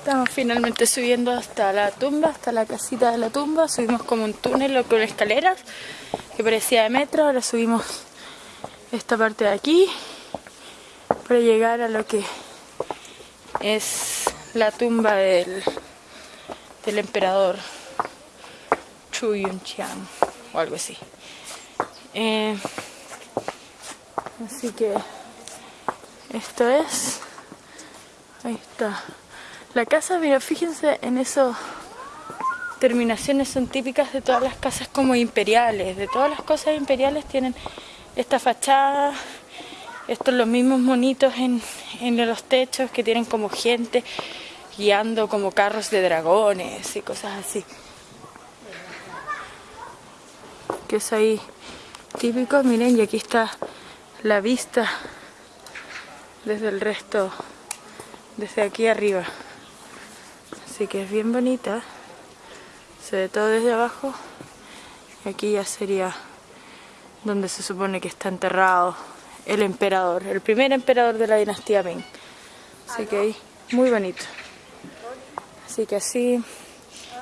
Estamos finalmente subiendo hasta la tumba, hasta la casita de la tumba. Subimos como un túnel con escaleras que parecía de metro. Ahora subimos esta parte de aquí para llegar a lo que es la tumba del, del emperador Chu o algo así. Eh, así que esto es, ahí está. La casa, mira, fíjense en eso, terminaciones son típicas de todas las casas como imperiales, de todas las cosas imperiales tienen esta fachada, estos los mismos monitos en, en los techos que tienen como gente guiando como carros de dragones y cosas así. Que es ahí típico, miren, y aquí está la vista desde el resto, desde aquí arriba. Así que es bien bonita. Se ve todo desde abajo. Y aquí ya sería donde se supone que está enterrado el emperador, el primer emperador de la dinastía Ming. Así que ahí, muy bonito. Así que así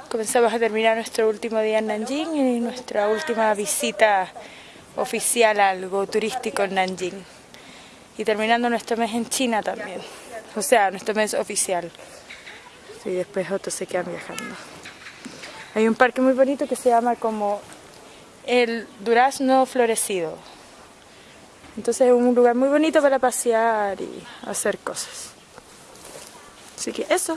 comenzamos a terminar nuestro último día en Nanjing y nuestra última visita oficial a algo turístico en Nanjing. Y terminando nuestro mes en China también. O sea, nuestro mes oficial y después otros se quedan viajando. Hay un parque muy bonito que se llama como el Durazno Florecido. Entonces es un lugar muy bonito para pasear y hacer cosas. Así que eso.